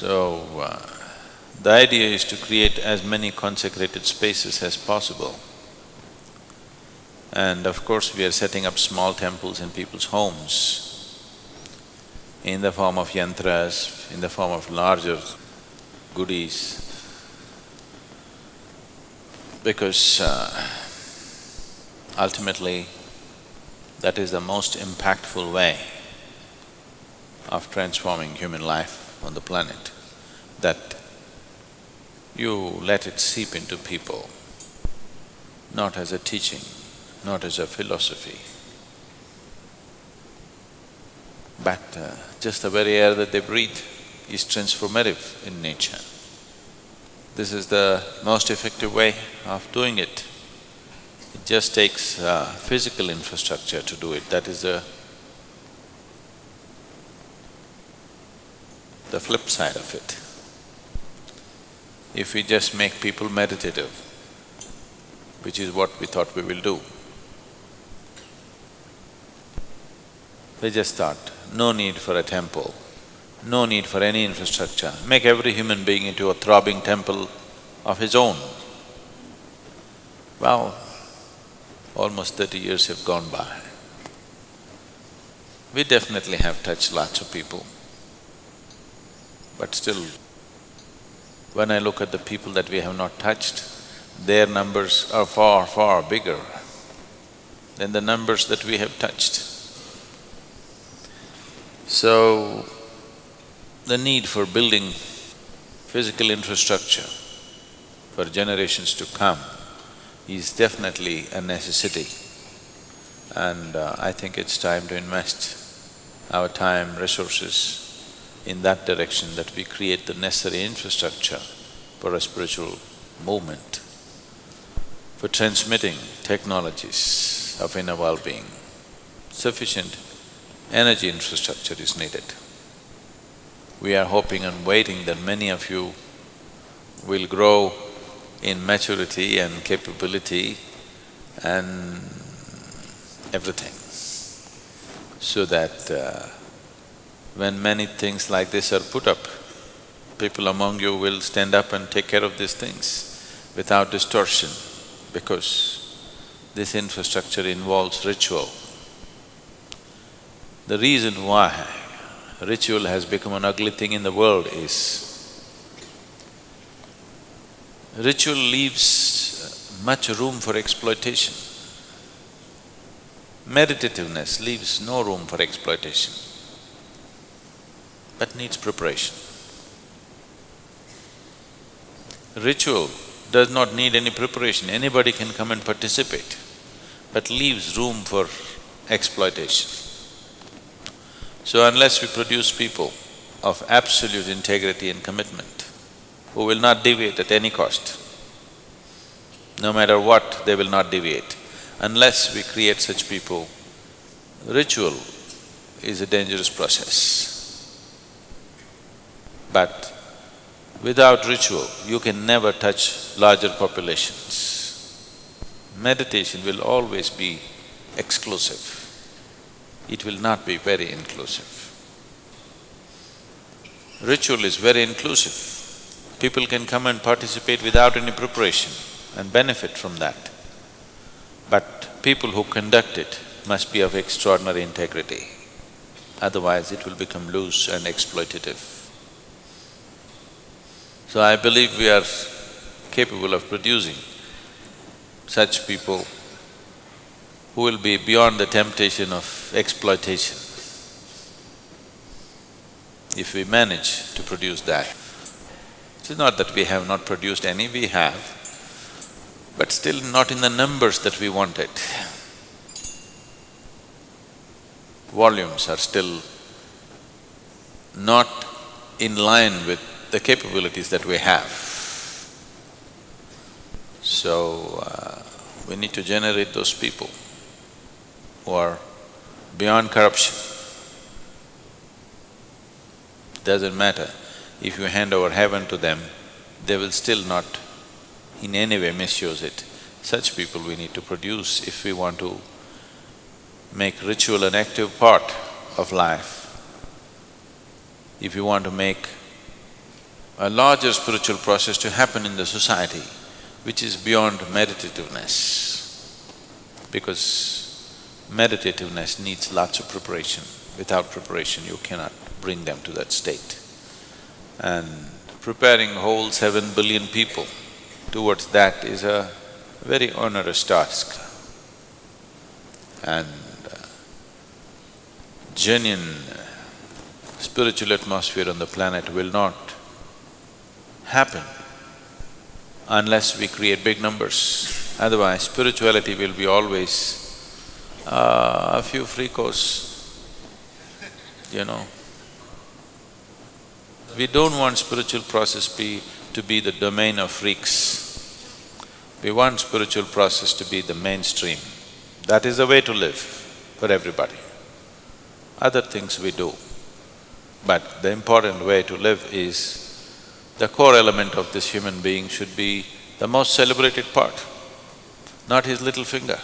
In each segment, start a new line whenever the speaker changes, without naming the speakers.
So, uh, the idea is to create as many consecrated spaces as possible. And of course, we are setting up small temples in people's homes in the form of yantras, in the form of larger Gudis, because uh, ultimately, that is the most impactful way of transforming human life on the planet, that you let it seep into people, not as a teaching, not as a philosophy, but uh, just the very air that they breathe is transformative in nature. This is the most effective way of doing it. It just takes uh, physical infrastructure to do it, that is the the flip side of it. If we just make people meditative, which is what we thought we will do, they just thought, no need for a temple, no need for any infrastructure, make every human being into a throbbing temple of his own. Well, almost thirty years have gone by. We definitely have touched lots of people. But still, when I look at the people that we have not touched, their numbers are far, far bigger than the numbers that we have touched. So, the need for building physical infrastructure for generations to come is definitely a necessity. And uh, I think it's time to invest our time, resources in that direction that we create the necessary infrastructure for a spiritual movement, for transmitting technologies of inner well-being. Sufficient energy infrastructure is needed. We are hoping and waiting that many of you will grow in maturity and capability and everything, so that uh, when many things like this are put up, people among you will stand up and take care of these things without distortion because this infrastructure involves ritual. The reason why ritual has become an ugly thing in the world is ritual leaves much room for exploitation. Meditativeness leaves no room for exploitation but needs preparation. Ritual does not need any preparation, anybody can come and participate, but leaves room for exploitation. So unless we produce people of absolute integrity and commitment, who will not deviate at any cost, no matter what, they will not deviate. Unless we create such people, ritual is a dangerous process. But without ritual, you can never touch larger populations. Meditation will always be exclusive. It will not be very inclusive. Ritual is very inclusive. People can come and participate without any preparation and benefit from that. But people who conduct it must be of extraordinary integrity, otherwise it will become loose and exploitative. So I believe we are capable of producing such people who will be beyond the temptation of exploitation. If we manage to produce that, it's not that we have not produced any, we have, but still not in the numbers that we wanted. Volumes are still not in line with the capabilities that we have. So, uh, we need to generate those people who are beyond corruption. Doesn't matter, if you hand over heaven to them, they will still not in any way misuse it. Such people we need to produce if we want to make ritual an active part of life. If you want to make a larger spiritual process to happen in the society, which is beyond meditativeness. Because meditativeness needs lots of preparation. Without preparation, you cannot bring them to that state. And preparing whole seven billion people towards that is a very onerous task. And uh, genuine spiritual atmosphere on the planet will not happen unless we create big numbers. Otherwise, spirituality will be always uh, a few freakos, you know. We don't want spiritual process be… to be the domain of freaks. We want spiritual process to be the mainstream. That is the way to live for everybody. Other things we do. But the important way to live is the core element of this human being should be the most celebrated part, not his little finger.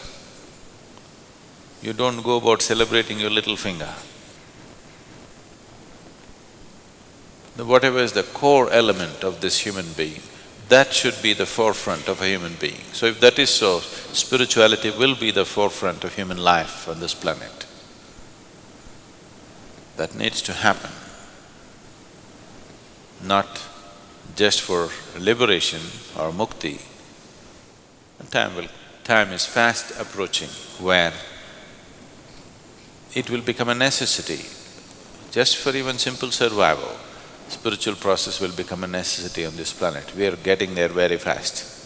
You don't go about celebrating your little finger. Whatever is the core element of this human being, that should be the forefront of a human being. So if that is so, spirituality will be the forefront of human life on this planet. That needs to happen, not just for liberation or mukti. Time will… time is fast approaching where it will become a necessity. Just for even simple survival, spiritual process will become a necessity on this planet. We are getting there very fast.